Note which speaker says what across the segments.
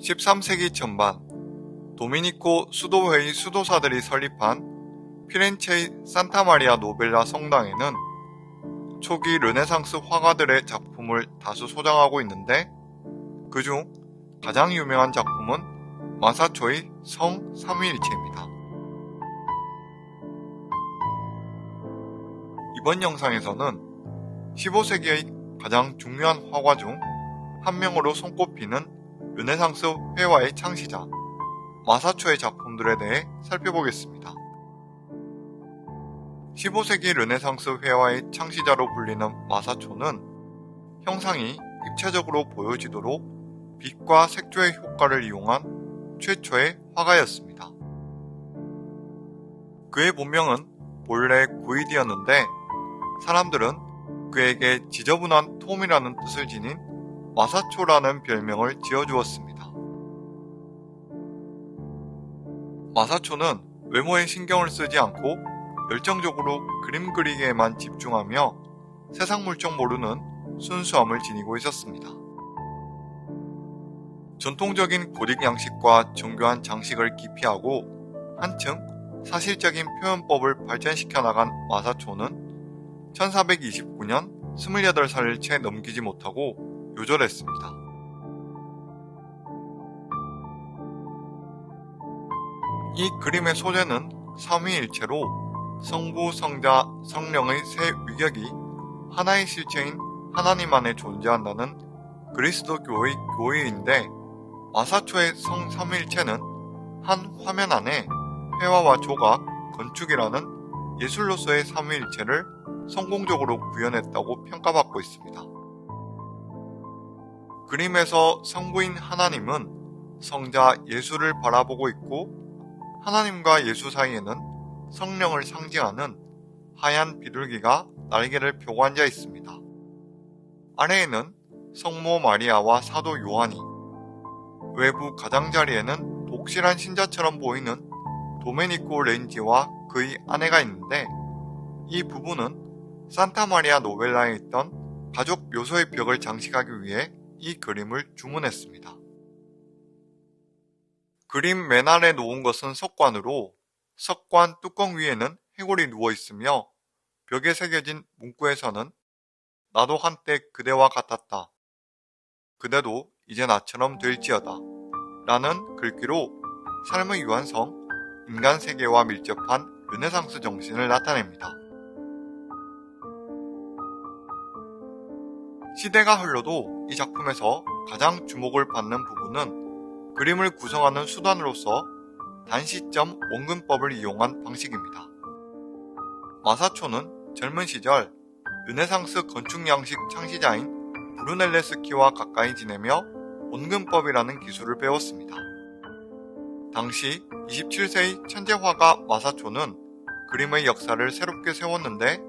Speaker 1: 13세기 전반 도미니코 수도회의 수도사들이 설립한 피렌체의 산타마리아 노벨라 성당에는 초기 르네상스 화가들의 작품을 다수 소장하고 있는데 그중 가장 유명한 작품은 마사초의 성 삼위일체입니다. 이번 영상에서는 15세기의 가장 중요한 화가 중 한 명으로 손꼽히는 르네상스 회화의 창시자 마사초의 작품들에 대해 살펴보겠습니다. 15세기 르네상스 회화의 창시자로 불리는 마사초는 형상이 입체적으로 보여지도록 빛과 색조의 효과를 이용한 최초의 화가였습니다. 그의 본명은 본래 구이디였는데 사람들은 그에게 지저분한 톰이라는 뜻을 지닌 마사초라는 별명을 지어주었습니다. 마사초는 외모에 신경을 쓰지 않고 열정적으로 그림 그리기에만 집중하며 세상 물정 모르는 순수함을 지니고 있었습니다. 전통적인 고딕 양식과 정교한 장식을 기피하고 한층 사실적인 표현법을 발전시켜 나간 마사초는 1429년 28살을 채 넘기지 못하고 요절했습니다. 이 그림의 소재는 삼위일체로 성부, 성자, 성령의 세 위격이 하나의 실체인 하나님 안에 존재한다는 그리스도교의 교의인데 마사초의 성 삼위일체는 한 화면 안에 회화와 조각, 건축이라는 예술로서의 삼위일체를 성공적으로 구현했다고 평가받고 있습니다. 그림에서 성부인 하나님은 성자 예수를 바라보고 있고 하나님과 예수 사이에는 성령을 상징하는 하얀 비둘기가 날개를 펴고 앉아 있습니다. 아래에는 성모 마리아와 사도 요한이 외부 가장자리에는 독실한 신자처럼 보이는 도메니코 렌지와 그의 아내가 있는데 이 부부는 산타 마리아 노벨라에 있던 가족 묘소의 벽을 장식하기 위해 이 그림을 주문했습니다. 그림 맨 아래 놓은 것은 석관으로 석관 뚜껑 위에는 해골이 누워 있으며 벽에 새겨진 문구에서는 나도 한때 그대와 같았다. 그대도 이제 나처럼 될지어다. 라는 글귀로 삶의 유한성, 인간 세계와 밀접한 르네상스 정신을 나타냅니다. 시대가 흘러도 이 작품에서 가장 주목을 받는 부분은 그림을 구성하는 수단으로서 단시점 원근법을 이용한 방식입니다. 마사초는 젊은 시절 르네상스 건축 양식 창시자인 브루넬레스키와 가까이 지내며 원근법이라는 기술을 배웠습니다. 당시 27세의 천재화가 마사초는 그림의 역사를 새롭게 세웠는데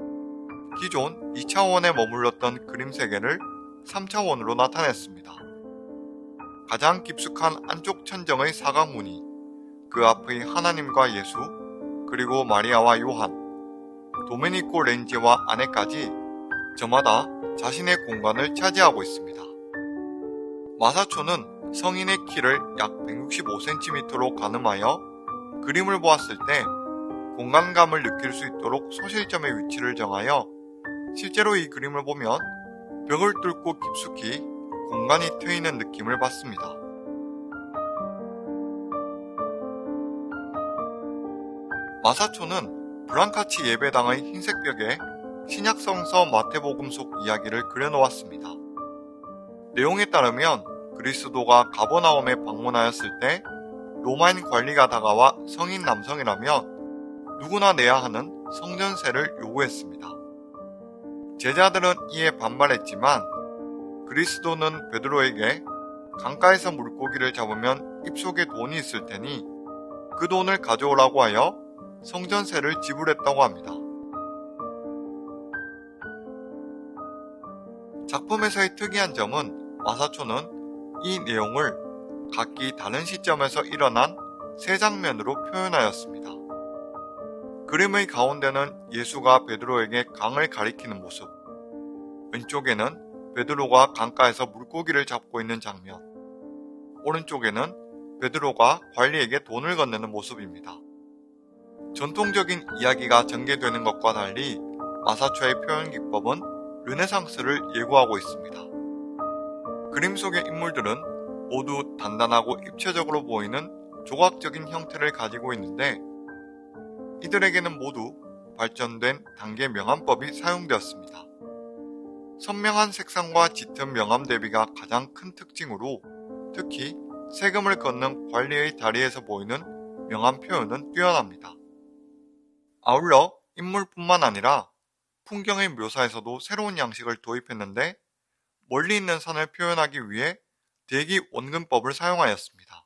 Speaker 1: 기존 2차원에 머물렀던 그림 세계를 3차원으로 나타냈습니다. 가장 깊숙한 안쪽 천정의 사각무늬, 그 앞의 하나님과 예수, 그리고 마리아와 요한, 도메니코 렌지와 아내까지 저마다 자신의 공간을 차지하고 있습니다. 마사초는 성인의 키를 약 165cm로 가늠하여 그림을 보았을 때 공간감을 느낄 수 있도록 소실점의 위치를 정하여 실제로 이 그림을 보면 벽을 뚫고 깊숙이 공간이 트이는 느낌을 받습니다. 마사초는 브랑카치 예배당의 흰색 벽에 신약성서 마태복음 속 이야기를 그려놓았습니다. 내용에 따르면 그리스도가 가버나움에 방문하였을 때 로마인 관리가 다가와 성인 남성이라면 누구나 내야 하는 성전세를 요구했습니다. 제자들은 이에 반발했지만 그리스도는 베드로에게 강가에서 물고기를 잡으면 입속에 돈이 있을 테니 그 돈을 가져오라고 하여 성전세를 지불했다고 합니다. 작품에서의 특이한 점은 마사초는 이 내용을 각기 다른 시점에서 일어난 세 장면으로 표현하였습니다. 그림의 가운데는 예수가 베드로에게 강을 가리키는 모습, 왼쪽에는 베드로가 강가에서 물고기를 잡고 있는 장면, 오른쪽에는 베드로가 관리에게 돈을 건네는 모습입니다. 전통적인 이야기가 전개되는 것과 달리 마사초의 표현 기법은 르네상스를 예고하고 있습니다. 그림 속의 인물들은 모두 단단하고 입체적으로 보이는 조각적인 형태를 가지고 있는데 이들에게는 모두 발전된 단계 명암법이 사용되었습니다. 선명한 색상과 짙은 명암 대비가 가장 큰 특징으로 특히 세금을 걷는 관리의 다리에서 보이는 명암 표현은 뛰어납니다. 아울러 인물뿐만 아니라 풍경의 묘사에서도 새로운 양식을 도입했는데 멀리 있는 산을 표현하기 위해 대기 원근법을 사용하였습니다.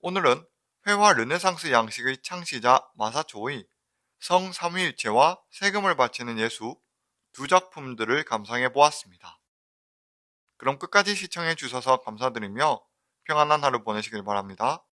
Speaker 1: 오늘은 회화 르네상스 양식의 창시자 마사초의 성 삼위일체와 세금을 바치는 예수 두 작품들을 감상해 보았습니다. 그럼 끝까지 시청해 주셔서 감사드리며 평안한 하루 보내시길 바랍니다.